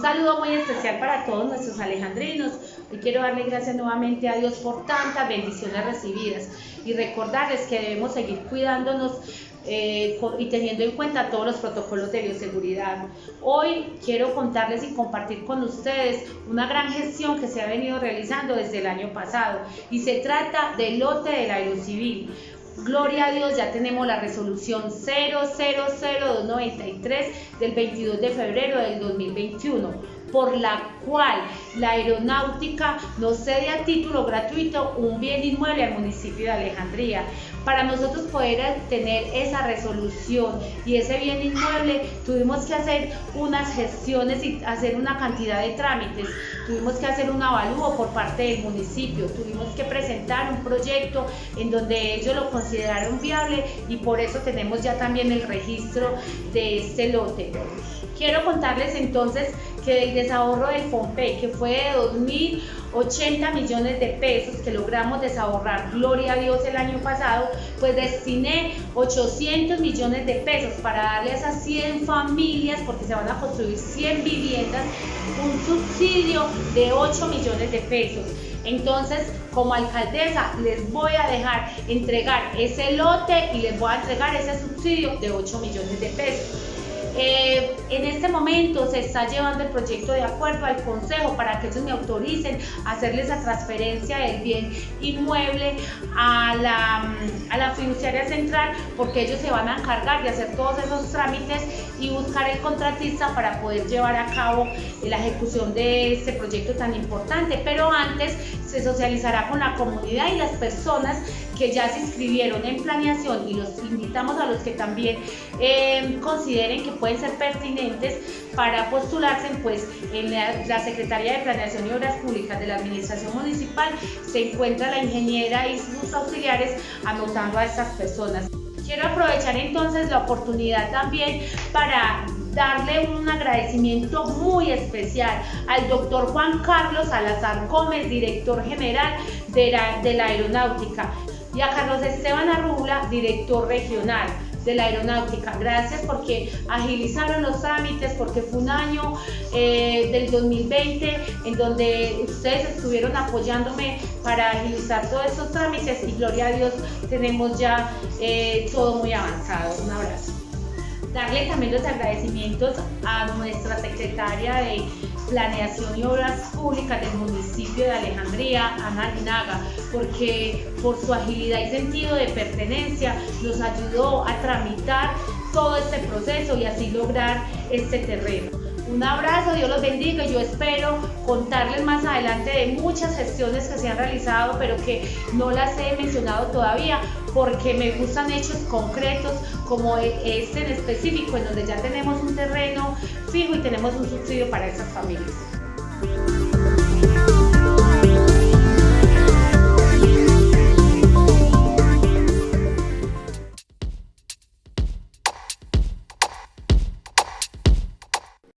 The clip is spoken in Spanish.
saludo muy especial para todos nuestros alejandrinos. Hoy quiero darle gracias nuevamente a Dios por tantas bendiciones recibidas y recordarles que debemos seguir cuidándonos eh, y teniendo en cuenta todos los protocolos de bioseguridad. Hoy quiero contarles y compartir con ustedes una gran gestión que se ha venido realizando desde el año pasado y se trata del lote del aerocivil. Gloria a Dios, ya tenemos la resolución 000293 del 22 de febrero del 2021, por la cual la aeronáutica nos cede a título gratuito un bien inmueble al municipio de Alejandría. Para nosotros poder tener esa resolución y ese bien inmueble, tuvimos que hacer unas gestiones y hacer una cantidad de trámites. Tuvimos que hacer un avalúo por parte del municipio, tuvimos que presentar un proyecto en donde ellos lo consideraron viable y por eso tenemos ya también el registro de este lote. Quiero contarles entonces que el desahorro del FOMPE, que fue de 2.080 millones de pesos que logramos desahorrar, gloria a Dios, el año pasado, pues destiné 800 millones de pesos para darle a esas 100 familias, porque se van a construir 100 viviendas, un subsidio de 8 millones de pesos. Entonces, como alcaldesa, les voy a dejar entregar ese lote y les voy a entregar ese subsidio de 8 millones de pesos. Eh, en este momento se está llevando el proyecto de acuerdo al Consejo para que ellos me autoricen a hacerles la transferencia del bien inmueble a la, a la fiduciaria central porque ellos se van a encargar de hacer todos esos trámites y buscar el contratista para poder llevar a cabo la ejecución de este proyecto tan importante. Pero antes se socializará con la comunidad y las personas que ya se inscribieron en planeación y los invitamos a los que también eh, consideren que pueden ser pertinentes para postularse, pues en la, Secretaría de Planeación y Obras Públicas de la Administración Municipal se encuentra la ingeniera y sus auxiliares anotando a estas personas. Quiero aprovechar entonces la oportunidad también para darle un agradecimiento muy especial al doctor Juan Carlos Salazar Gómez, director general de la, de la Aeronáutica, y a Carlos Esteban Arrula, director regional de la aeronáutica. Gracias porque agilizaron los trámites, porque fue un año eh, del 2020 en donde ustedes estuvieron apoyándome para agilizar todos estos trámites y gloria a Dios tenemos ya eh, todo muy avanzado. Un abrazo. Darle también los agradecimientos a nuestra secretaria de Planeación y Obras Públicas del municipio de Alejandría, Ana Linaga, porque por su agilidad y sentido de pertenencia nos ayudó a tramitar todo este proceso y así lograr este terreno. Un abrazo, Dios los bendiga y yo espero contarles más adelante de muchas gestiones que se han realizado pero que no las he mencionado todavía porque me gustan hechos concretos como este en específico en donde ya tenemos un terreno fijo y tenemos un subsidio para esas familias.